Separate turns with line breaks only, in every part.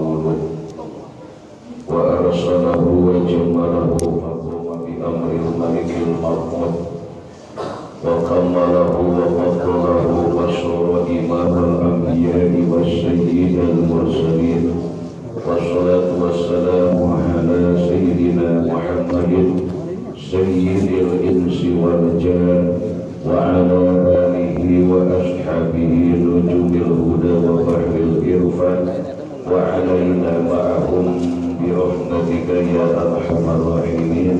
مولود وأرسله وجمله فقام بأمر الملك المحمود وكمله وفضله وصار إمام الأنبياء والسيد المرسلين. والصلاة والسلام على سيدنا محمد سيد الإنس والجان وعلى آله وأصحابه نجوم الهدى وبحر الإرفان. وعلينا معهم برحمتك يا أرحم الراحمين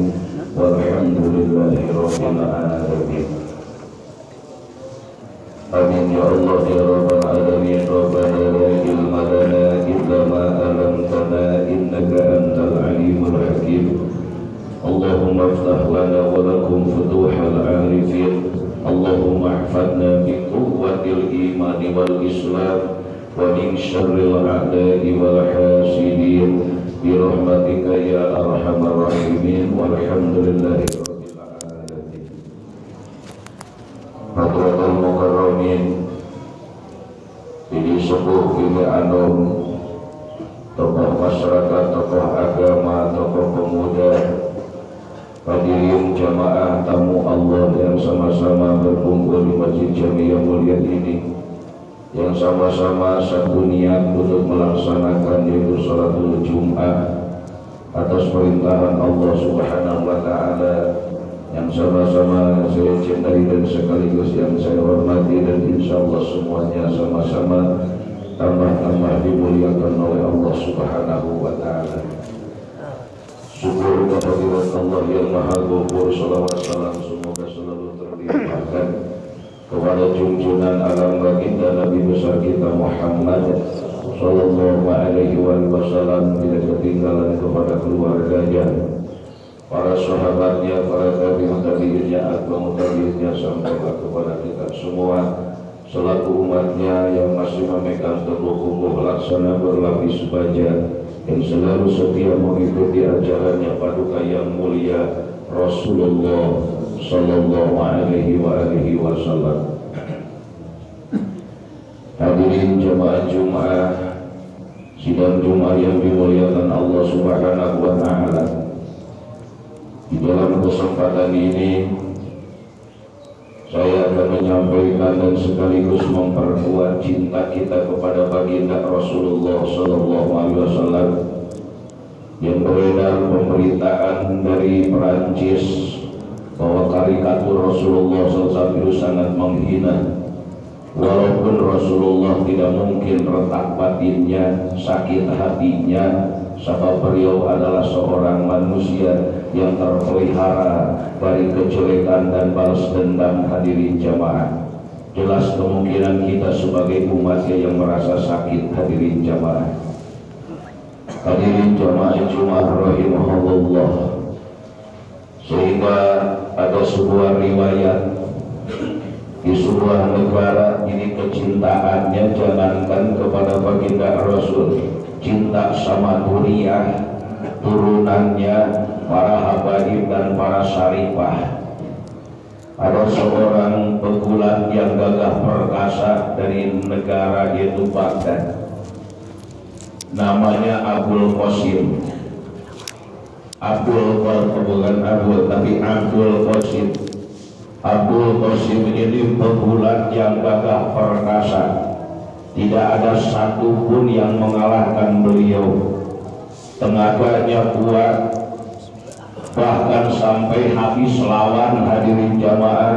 والحمد لله رب العالمين آمين يا الله يا رب العالمين ربنا لا علم لنا إلا ما علمتنا إنك أنت العليم الحكيم اللهم افتح لنا ولكم فتوح العارفين اللهم احفظنا بقوة الإيمان والإسلام ومن شر الأعداء والحاسدين برحمتك يا أرحم الراحمين والحمد لله رب العالمين حضرة المكرمين ini sebuah ini anum tokoh masyarakat, tokoh agama, tokoh pemuda hadirin jamaah tamu Allah yang sama-sama berkumpul di Masjid Jami yang mulia ini yang sama-sama satu niat untuk melaksanakan yaitu salatul Jum'ah atas perintahan Allah Subhanahu wa taala yang sama-sama saya cintai dan sekaligus yang saya hormati dan insya Allah semuanya sama-sama tambah-tambah dimuliakan oleh Allah Subhanahu wa taala. Syukur kehadirat Allah yang Maha Ghaffur salawat salam semoga selalu terlimpahkan kepada junjungan alam baginda Nabi besar kita Muhammad sallallahu alaihi wasallam tidak ketinggalan kepada keluarganya para sahabatnya, para tabi'in tabi'innya, atba'u tabi'innya sampai kepada kita semua. Selaku umatnya yang masih memegang teguh kukuh laksana berlapis baja yang selalu setia mengikuti ajarannya paduka yang mulia Rasulullah Sallallahu Alaihi wa alihi Wasallam. Hadirin jemaah Jumat, sidang Jumat yang dimuliakan Allah Subhanahu wa Ta'ala. Di dalam kesempatan ini saya akan menyampaikan dan sekaligus memperkuat cinta kita kepada baginda Rasulullah Sallallahu Alaihi Wasallam yang beredar pemberitaan dari Perancis bahwa karikatur Rasulullah SAW sangat menghina. Walaupun Rasulullah tidak mungkin retak batinnya sakit hatinya sebab beliau adalah seorang manusia yang terpelihara dari kejelekan dan balas dendam hadirin jamaah. Jelas kemungkinan kita sebagai umatnya yang merasa sakit hadirin jamaah. Hadirin jamaah Jumat rahimahullah sehingga ada sebuah riwayat di sebuah negara ini kecintaannya jangankan kepada baginda Rasul. Cinta sama dunia turunannya para habaib dan para syarifah. Ada seorang pegulat yang gagah perkasa dari negara yaitu Baghdad. Namanya Abdul Qasim Abdul bukan Abdul tapi Abdul Qasim. Abdul Qasim ini pegulat yang gagah perkasa. Tidak ada satupun yang mengalahkan beliau. Tenaganya kuat bahkan sampai habis lawan hadirin jamaah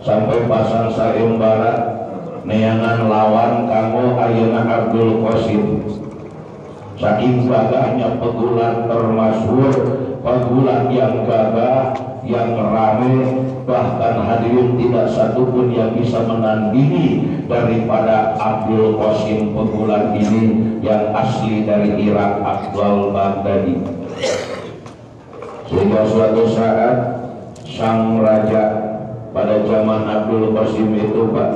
sampai pasang sayembara neangan lawan kamu ayana Abdul Qasim. Saking gagahnya pegulat termasyhur pegulat yang gagah yang ramai bahkan hadirin tidak satupun yang bisa menandingi daripada Abdul Qasim Pegulan ini yang asli dari Irak Abdul Baghdadi. Sehingga suatu saat sang raja pada zaman Abdul Qasim itu Pak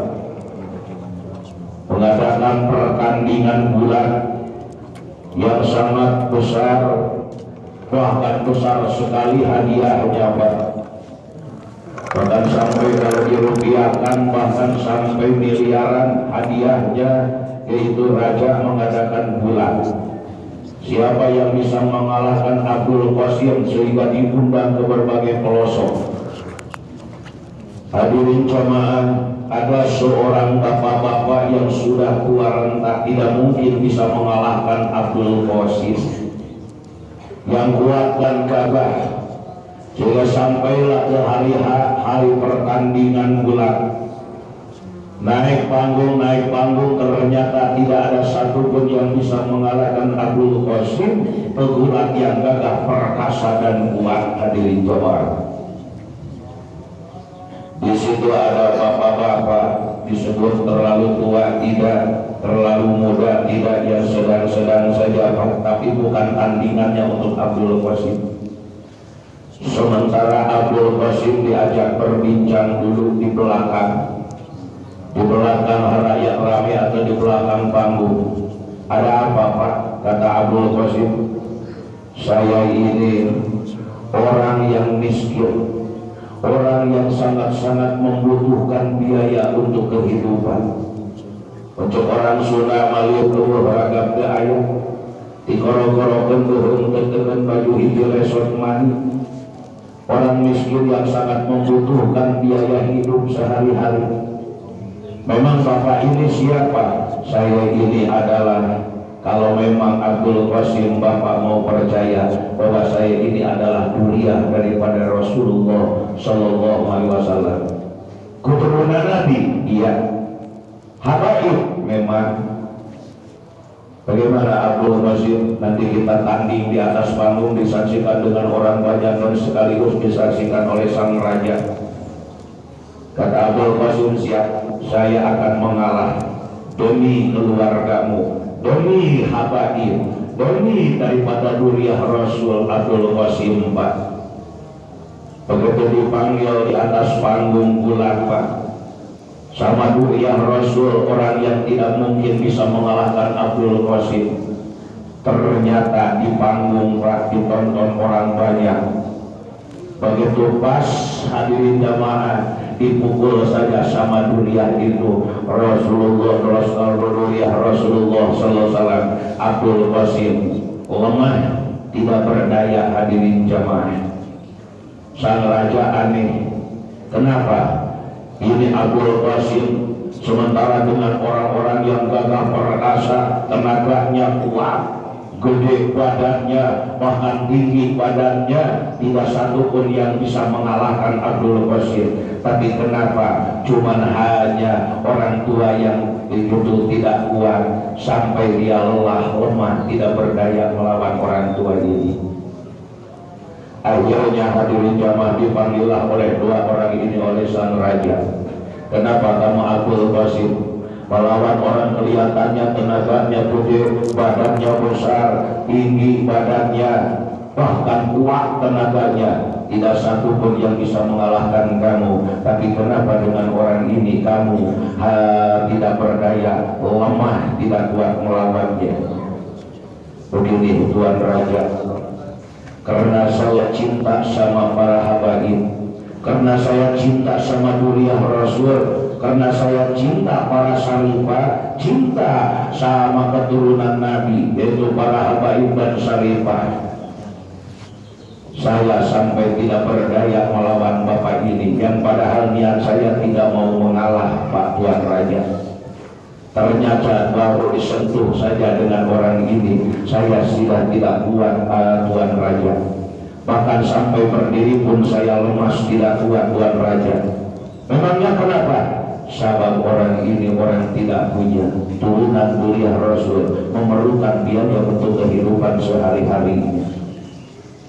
mengadakan pertandingan bulan yang sangat besar bahkan besar sekali hadiahnya Pak. Bahkan sampai kalau dirupiahkan bahkan sampai miliaran hadiahnya yaitu raja mengadakan bulan siapa yang bisa mengalahkan Abdul Qasim sehingga diundang ke berbagai pelosok? Hadirin jamaah ada seorang bapak-bapak yang sudah tua renta tidak mungkin bisa mengalahkan Abdul Qasim yang kuat dan gagah. Sehingga sampailah ke hari hari pertandingan bulan naik panggung naik panggung ternyata tidak ada satupun yang bisa mengalahkan Abdul Qasim pegulat yang gagah perkasa dan kuat hadirin jemaah. Di situ ada bapak-bapak disebut terlalu tua tidak terlalu muda tidak yang sedang-sedang saja. Tapi bukan tandingannya untuk Abdul Qasim. Sementara Abdul Qasim diajak berbincang dulu di belakang. Di belakang rakyat ramai atau di belakang panggung. Ada apa Pak? Kata Abdul Qasim. Saya ini orang yang miskin. Orang yang sangat-sangat membutuhkan biaya untuk kehidupan untuk orang Sunda Malu keluar beragam ke ayah dikoro-korokan turun dengan baju hijau resort mani. Orang miskin yang sangat membutuhkan biaya hidup sehari-hari. Memang bapak ini siapa? Saya ini adalah kalau memang Abdul Qasim Bapak mau percaya bahwa saya ini adalah durian daripada Rasulullah Shallallahu Alaihi Wasallam. Keturunan Nabi? Iya memang bagaimana Abdul Masjid nanti kita tanding di atas panggung disaksikan dengan orang banyak dan sekaligus disaksikan oleh sang raja. Kata Abdul Qasim siap saya akan mengalah demi keluargamu demi habaib demi daripada duriah Rasul Abdul Qasim Pak begitu dipanggil di atas panggung bulan Pak sama yang Rasul orang yang tidak mungkin bisa mengalahkan Abdul Qasim. Ternyata di panggung rak ditonton orang banyak. Begitu pas hadirin jamaah dipukul saja sama dunia itu Rasulullah Rasulullah Rasulullah Sallallahu Abdul Qasim lemah tidak berdaya hadirin jamaah. Sang raja aneh. Kenapa ini Abdul Qasim sementara dengan orang-orang yang gagah perkasa tenaganya kuat gede badannya bahkan tinggi badannya tidak satu pun yang bisa mengalahkan Abdul Qasim tapi kenapa? Cuman hanya orang tua yang itu tidak kuat sampai dia lelah lemah tidak berdaya melawan orang tua ini Akhirnya hadirin jamaah dipanggillah oleh dua orang ini oleh sang raja. Kenapa kamu Abdul Qasim melawan orang kelihatannya tenaganya gede, badannya besar, tinggi badannya, bahkan kuat tenaganya. Tidak satu pun yang bisa mengalahkan kamu. Tapi kenapa dengan orang ini kamu ha, tidak berdaya, lemah, tidak kuat melawannya? Begini Tuan Raja, karena saya cinta sama para habaib karena saya cinta sama dunia Rasul. Karena saya cinta para salifah cinta sama keturunan Nabi yaitu para habaib dan salifah saya sampai tidak berdaya melawan bapak ini yang padahal niat saya tidak mau mengalah Pak Tuan Raja ternyata baru disentuh saja dengan orang ini saya sudah tidak kuat uh, Tuan Raja. Bahkan sampai berdiri pun saya lemas tidak kuat Tuan Raja. Memangnya kenapa? Sabab orang ini orang tidak punya turunan mulia Rasul memerlukan biaya untuk kehidupan sehari-harinya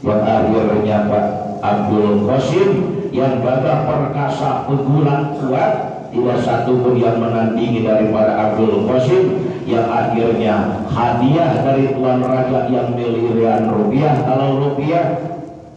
yang akhirnya Pak Abdul Qasim yang gagah perkasa pegulat kuat tidak satu pun yang menandingi daripada Abdul Qasim yang akhirnya hadiah dari Tuan Raja yang miliaran rupiah. Kalau rupiah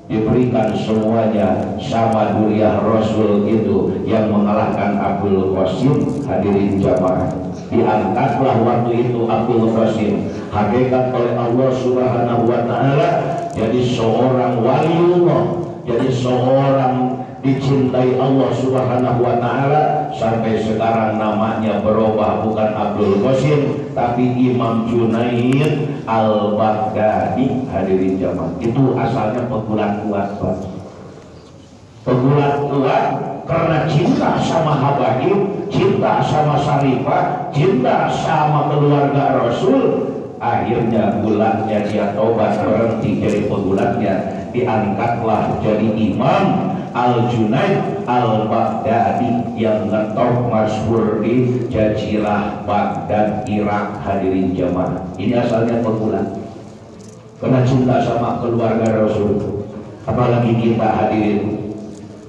diberikan semuanya sama duriah Rasul itu yang mengalahkan Abdul Qasim. Hadirin jamaah diangkatlah waktu itu Abdul Qasim hakikat oleh Allah subhanahu wa ta'ala. Jadi seorang waliullah jadi seorang dicintai Allah Subhanahu wa taala sampai sekarang namanya berubah bukan Abdul Qasim tapi Imam Junaid Al-Baghdadi. Hadirin jamaah itu asalnya pegulat kuat Pak. Pegulat kuat karena cinta sama Habaib cinta sama Sarifah cinta sama keluarga Rasul. Akhirnya bulatnya dia tobat berhenti jadi pegulatnya. Diangkatlah jadi imam Al Junaid Al Baghdadi yang ngetop masyhur di Jazirah Baghdad Irak. Hadirin jamaah ini asalnya pegulat. Karena cinta sama keluarga Rasul apalagi kita hadirin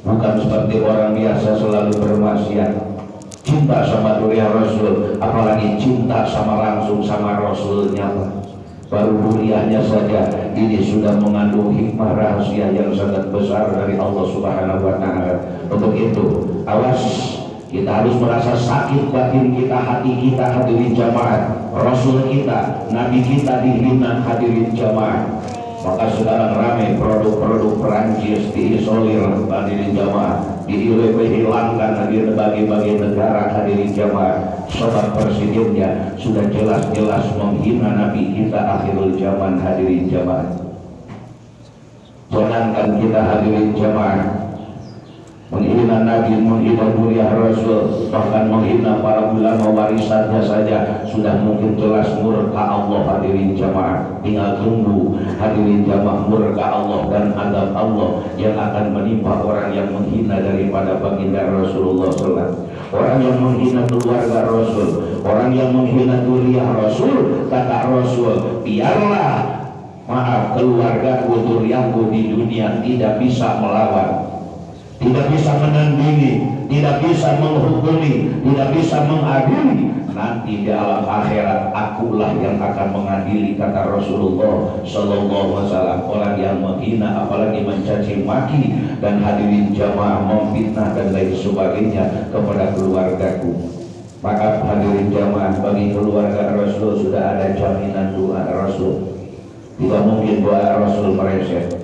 bukan seperti orang biasa selalu bermaksiat. Cinta sama dunia Rasul apalagi cinta sama langsung sama Rasulnya baru kuliahnya saja ini sudah mengandung hikmah rahasia yang sangat besar dari Allah Subhanahu wa taala. Untuk itu, awas kita harus merasa sakit batin kita, hati kita hadirin jamaah. Rasul kita, Nabi kita dihina hadirin jamaah. Maka sekarang ramai produk-produk Perancis diisolir hadirin jamaah, dihilangkan di berbagai-bagai negara hadirin jamaah. Sobat presidennya sudah jelas-jelas menghina Nabi kita akhirul zaman hadirin jamaah. Jangankan kita hadirin jamaah menghina Nabi, menghina dunia Rasul, bahkan menghina para ulama warisannya saja sudah mungkin jelas murka Allah hadirin jamaah. Tinggal tunggu hadirin jamaah murka Allah dan adab Allah yang akan menimpa orang yang menghina daripada baginda Rasulullah SAW. Orang yang menghina keluarga Rasul, orang yang menghina dunia Rasul, kata Rasul, biarlah maaf keluarga duriaku di dunia tidak bisa melawan tidak bisa menandingi, tidak bisa menghukumi, tidak bisa mengadili. Nanti di alam akhirat akulah yang akan mengadili kata Rasulullah Sallallahu Alaihi Wasallam orang yang menghina apalagi mencaci maki dan hadirin jamaah memfitnah dan lain sebagainya kepada keluargaku. Maka hadirin jamaah bagi keluarga Rasul sudah ada jaminan doa Rasul. Tidak mungkin doa Rasul mereset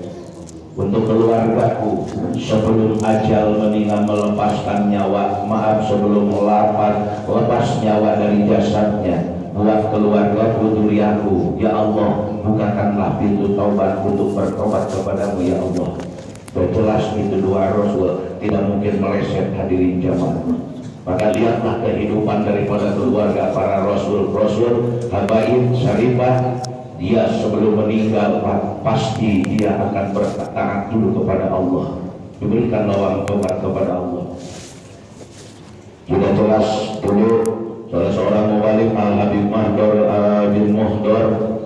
untuk keluargaku sebelum ajal meninggal melepaskan nyawa maaf sebelum melapat lepas nyawa dari jasadnya buat keluargaku duriaku ya Allah bukakanlah pintu taubat untuk bertobat kepadamu ya Allah. Dan jelas itu dua Rasul tidak mungkin meleset hadirin jamaah. Maka lihatlah kehidupan daripada keluarga para Rasul-Rasul Habaib, Syarifah dia sebelum meninggal pasti dia akan berkata dulu kepada Allah. Diberikan lawang tobat kepada Allah. Sudah jelas dulu salah seorang mubalik Al Habib Mahdor bin Muhdor.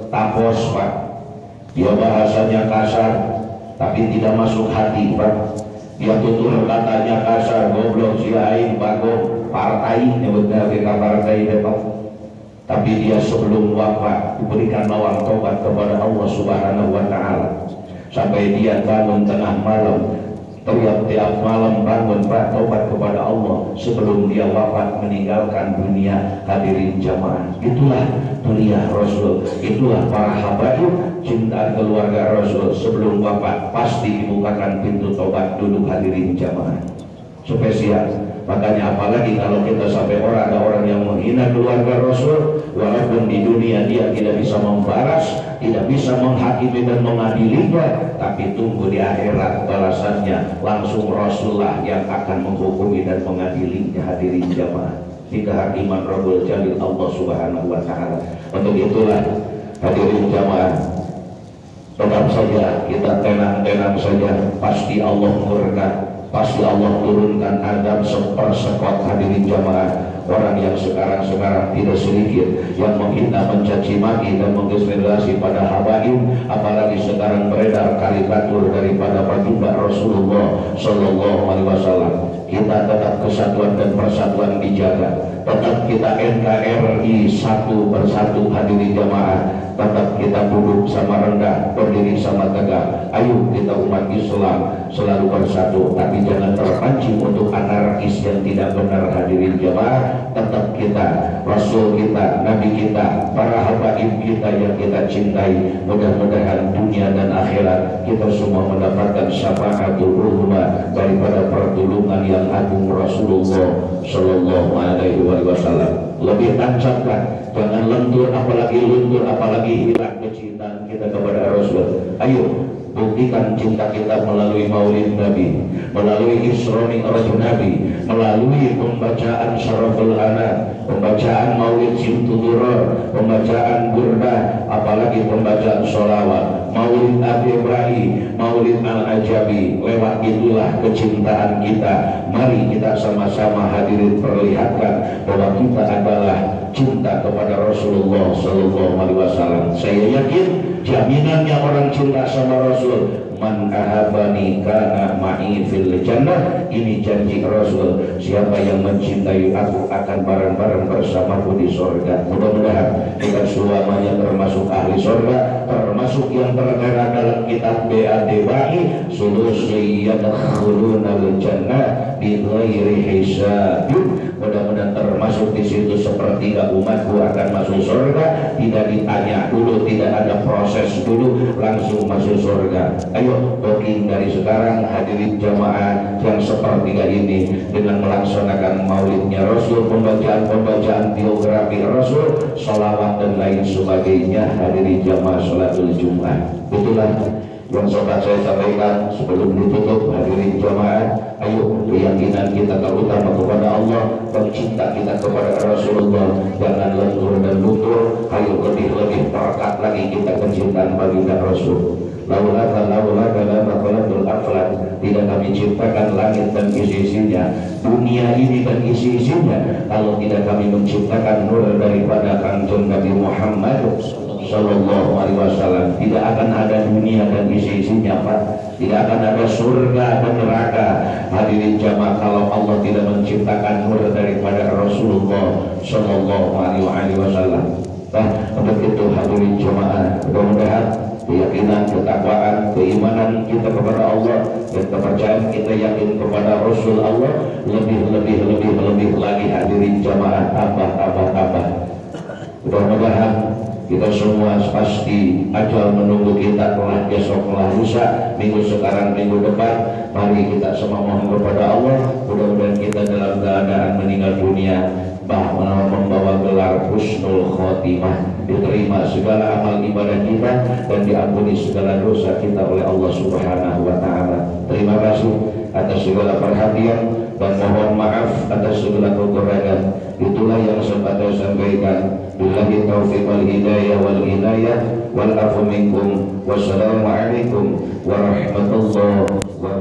Tapos pak. Dia bahasanya kasar tapi tidak masuk hati pak. Dia tutur katanya kasar goblok si aing bago partai nyebutnya kita partai depan tapi dia sebelum wafat diberikan lawang tobat kepada Allah Subhanahu wa taala. Sampai dia bangun tengah malam tiap-tiap malam bangun tobat kepada Allah. Sebelum dia wafat meninggalkan dunia hadirin jamaah. Itulah dunia Rasul. Itulah para habaib cinta keluarga Rasul. Sebelum wafat pasti dibukakan pintu tobat duduk hadirin jamaah. Spesial Makanya apalagi kalau kita sampai orang ada orang yang menghina keluarga Rasul, walaupun di dunia dia tidak bisa membalas, tidak bisa menghakimi dan mengadilinya, tapi tunggu di akhirat balasannya langsung Rasulullah yang akan menghukumi dan mengadilinya hadirin jamaah di kehakiman Rabbul Jalil Allah Subhanahu wa taala. Untuk itulah hadirin jamaah tetap saja kita tenang-tenang saja pasti Allah murka pasti Allah turunkan adab seper persekot hadirin jamaah orang yang sekarang-sekarang tidak sedikit yang menghina, mencaci maki dan mengdiskriminasi pada habaib apalagi sekarang beredar karikatur daripada baginda Rasulullah Shallallahu Alaihi Wasallam. Kita tetap kesatuan dan persatuan dijaga. Tetap kita NKRI satu bersatu hadirin jamaah. Tetap kita sama rendah berdiri sama tegak. Ayo kita umat Islam selalu bersatu tapi jangan terpancing untuk anarkis yang tidak benar hadirin jamaah. Tetap kita Rasul kita Nabi kita para habaib kita yang kita cintai. Mudah-mudahan dunia dan akhirat kita semua mendapatkan syafaatul ulama daripada pertolongan yang agung Rasulullah Shallallahu Alaihi Wasallam. Lebih tancapkan jangan lentur apalagi luntur apalagi hilang kecintaan kepada Rasul ayo buktikan cinta kita melalui maulid Nabi melalui Isroni Rasul Nabi melalui pembacaan Syaraful Anak pembacaan maulid Simtuduror pembacaan Burda apalagi pembacaan sholawat maulid Abi Ibrahim maulid Al-Ajabi lewat itulah kecintaan kita. Mari kita sama-sama hadirin perlihatkan bahwa kita adalah cinta kepada Rasulullah Sallallahu Alaihi Wasallam. Saya yakin jaminannya orang cinta sama Rasul man ahabani kana ma'i fil jannah. Ini janji Rasul siapa yang mencintai aku akan bareng-bareng bersamaku di surga mudah-mudahan kita semuanya termasuk ahli surga termasuk yang tertera dalam kitab BAD Bahi sulusi al jannah bi ghairi termasuk di situ sepertiga umatku akan masuk surga. Tidak ditanya dulu tidak ada proses dulu langsung masuk surga. Ayo booking dari sekarang hadirin jamaah yang sepertiga ini dengan melaksanakan maulidnya Rasul pembacaan-pembacaan biografi Rasul salawat dan lain sebagainya. Hadirin jamaah sholatul Jumat itulah yang sobat saya sampaikan sebelum ditutup hadirin jamaah ayo keyakinan kita terutama kepada Allah pencinta kita kepada Rasulullah. Jangan lentur dan luntur ayo lebih-lebih perekat lagi kita kecintaan baginda Rasul. Laulaka laulaka lama aflak. Tidak kami ciptakan langit dan isi-isinya dunia ini dan isi-isinya. Kalau tidak kami menciptakan nur daripada kanjeng Nabi Muhammad Sallallahu Alaihi Wasallam. Tidak akan ada dunia dan isi-isinya Pak. Tidak akan ada surga dan neraka. Hadirin jamaah kalau Allah tidak menciptakan nur daripada Rasulullah Sallallahu Alaihi Wasallam. Nah untuk itu hadirin jamaah mudah-mudahan keyakinan, ketakwaan, keimanan kita kepada Allah dan kepercayaan kita yakin kepada Rasul Allah lebih lebih lebih lebih lagi. Hadirin jamaah tambah tambah tambah. Mudah-mudahan kita semua pasti ajal menunggu kita telah besok telah lusa minggu sekarang minggu depan. Mari kita semua mohon kepada Allah. Mudah-mudahan kita dalam keadaan meninggal dunia bahwa membawa gelar husnul khotimah. Diterima segala amal ibadah kita dan diampuni segala dosa kita oleh Allah Subhanahu wa taala. Terima kasih atas segala perhatian dan mohon maaf atas segala kekurangan. Itulah yang sempat saya sampaikan. Billahi taufiq wal hidayah wal hidayah wal afu minkum. Wassalamualaikum warahmatullahi wabarakatuh.